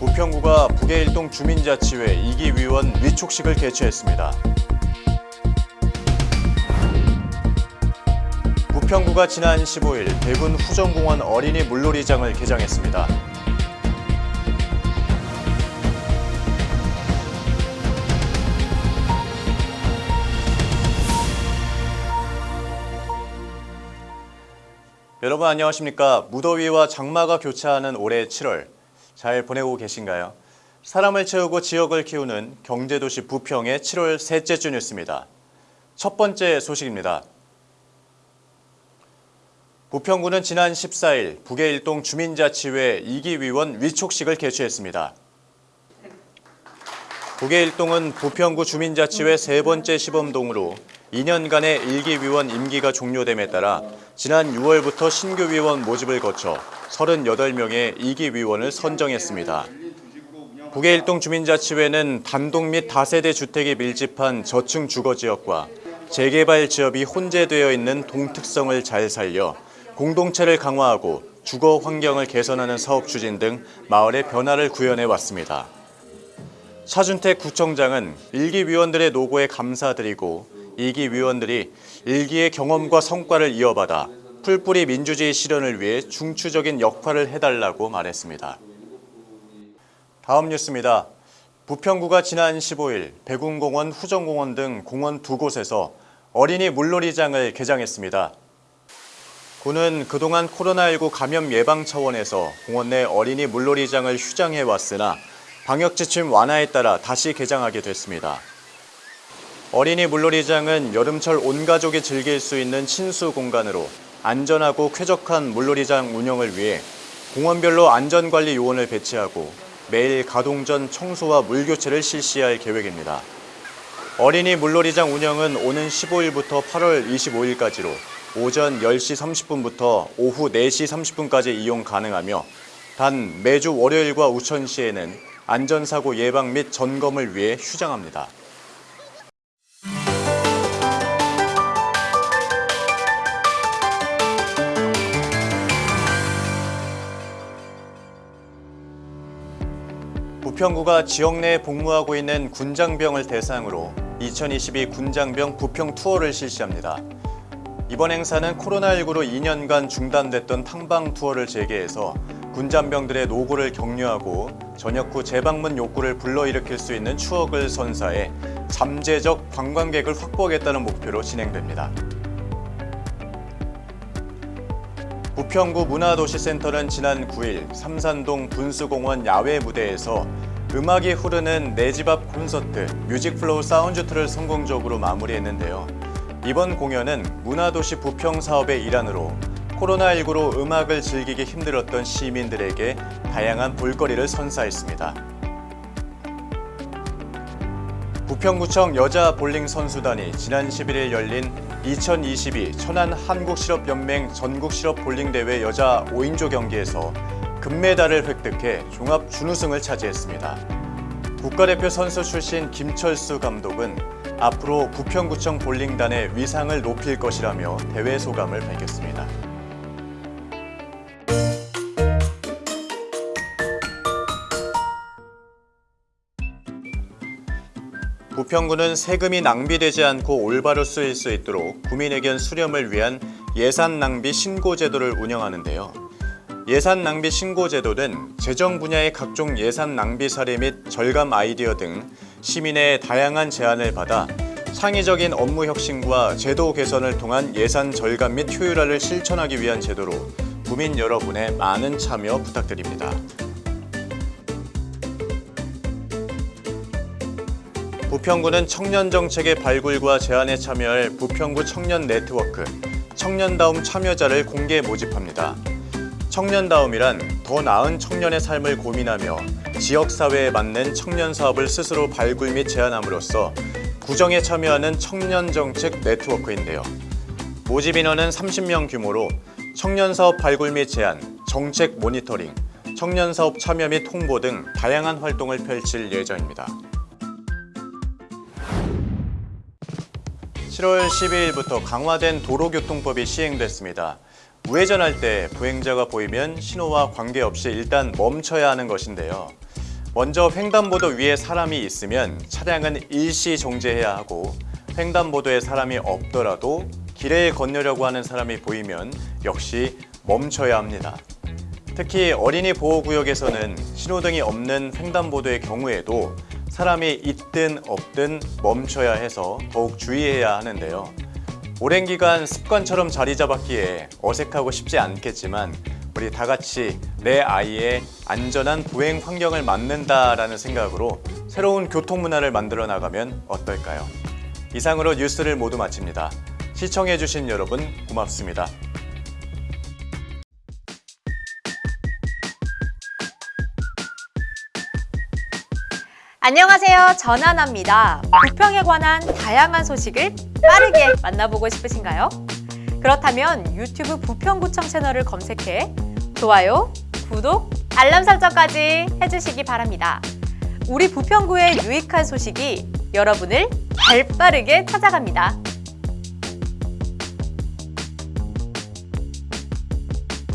부평구가 북해일동 주민자치회 2기 위원 위촉식을 개최했습니다. 부평구가 지난 15일 대군 후정공원 어린이 물놀이장을 개장했습니다. 여러분 안녕하십니까? 무더위와 장마가 교차하는 올해 7월 잘 보내고 계신가요? 사람을 채우고 지역을 키우는 경제도시 부평의 7월 셋째 주 뉴스입니다. 첫 번째 소식입니다. 부평구는 지난 14일 북해일동 주민자치회 2기 위원 위촉식을 개최했습니다. 북해일동은 부평구 주민자치회 세 번째 시범동으로 2년간의 1기 위원 임기가 종료됨에 따라 지난 6월부터 신규 위원 모집을 거쳐 38명의 2기 위원을 선정했습니다. 북해일동 주민자치회는 단독 및 다세대 주택이 밀집한 저층 주거지역과 재개발 지역이 혼재되어 있는 동특성을 잘 살려 공동체를 강화하고 주거 환경을 개선하는 사업 추진 등 마을의 변화를 구현해 왔습니다. 차준택 구청장은 일기 위원들의 노고에 감사드리고 2기 위원들이 일기의 경험과 성과를 이어받아 풀뿌리 민주주의 실현을 위해 중추적인 역할을 해달라고 말했습니다. 다음 뉴스입니다. 부평구가 지난 15일 백운공원, 후정공원 등 공원 두 곳에서 어린이 물놀이장을 개장했습니다. 구는 그동안 코로나19 감염 예방 차원에서 공원 내 어린이 물놀이장을 휴장해 왔으나 방역 지침 완화에 따라 다시 개장하게 됐습니다. 어린이 물놀이장은 여름철 온 가족이 즐길 수 있는 친수 공간으로 안전하고 쾌적한 물놀이장 운영을 위해 공원별로 안전관리 요원을 배치하고 매일 가동 전 청소와 물교체를 실시할 계획입니다. 어린이 물놀이장 운영은 오는 15일부터 8월 25일까지로 오전 10시 30분부터 오후 4시 30분까지 이용 가능하며 단 매주 월요일과 우천시에는 안전사고 예방 및 점검을 위해 휴장합니다. 부평구가 지역 내에 복무하고 있는 군장병을 대상으로 2022 군장병 부평 투어를 실시합니다. 이번 행사는 코로나19로 2년간 중단됐던 탕방 투어를 재개해서 군장병들의 노고를 격려하고 전역 후 재방문 욕구를 불러일으킬 수 있는 추억을 선사해 잠재적 관광객을 확보하겠다는 목표로 진행됩니다. 부평구 문화도시센터는 지난 9일 삼산동 분수공원 야외 무대에서 음악이 흐르는 내 집 앞 콘서트 뮤직플로우 사운드 투를 성공적으로 마무리했는데요. 이번 공연은 문화도시 부평 사업의 일환으로 코로나19로 음악을 즐기기 힘들었던 시민들에게 다양한 볼거리를 선사했습니다. 부평구청 여자 볼링 선수단이 지난 11일 열린 2022 천안 한국실업연맹 전국실업 볼링대회 여자 5인조 경기에서 금메달을 획득해 종합 준우승을 차지했습니다. 국가대표 선수 출신 김철수 감독은 앞으로 부평구청 볼링단의 위상을 높일 것이라며 대회 소감을 밝혔습니다. 부평구는 세금이 낭비되지 않고 올바로 쓰일 수 있도록 구민의견 수렴을 위한 예산 낭비 신고 제도를 운영하는데요. 예산 낭비 신고 제도는 재정 분야의 각종 예산 낭비 사례 및 절감 아이디어 등 시민의 다양한 제안을 받아 창의적인 업무 혁신과 제도 개선을 통한 예산 절감 및 효율화를 실천하기 위한 제도로 구민 여러분의 많은 참여 부탁드립니다. 부평구는 청년 정책의 발굴과 제안에 참여할 부평구 청년 네트워크 청년다움 참여자를 공개 모집합니다. 청년다움이란 더 나은 청년의 삶을 고민하며 지역사회에 맞는 청년 사업을 스스로 발굴 및 제안함으로써 구정에 참여하는 청년정책 네트워크인데요. 모집 인원은 30명 규모로 청년사업 발굴 및 제안, 정책 모니터링, 청년사업 참여 및 홍보 등 다양한 활동을 펼칠 예정입니다. 7월 12일부터 강화된 도로교통법이 시행됐습니다. 우회전할 때 보행자가 보이면 신호와 관계없이 일단 멈춰야 하는 것인데요. 먼저 횡단보도 위에 사람이 있으면 차량은 일시 정지해야 하고 횡단보도에 사람이 없더라도 길을 건너려고 하는 사람이 보이면 역시 멈춰야 합니다. 특히 어린이 보호구역에서는 신호등이 없는 횡단보도의 경우에도 사람이 있든 없든 멈춰야 해서 더욱 주의해야 하는데요. 오랜 기간 습관처럼 자리 잡았기에 어색하고 쉽지 않겠지만 우리 다 같이 내 아이의 안전한 보행 환경을 만든다라는 생각으로 새로운 교통 문화를 만들어 나가면 어떨까요? 이상으로 뉴스를 모두 마칩니다. 시청해주신 여러분 고맙습니다. 안녕하세요. 전하나입니다. 부평에 관한 다양한 소식을 빠르게 만나보고 싶으신가요? 그렇다면 유튜브 부평구청 채널을 검색해 좋아요, 구독, 알람 설정까지 해주시기 바랍니다. 우리 부평구의 유익한 소식이 여러분을 발빠르게 찾아갑니다.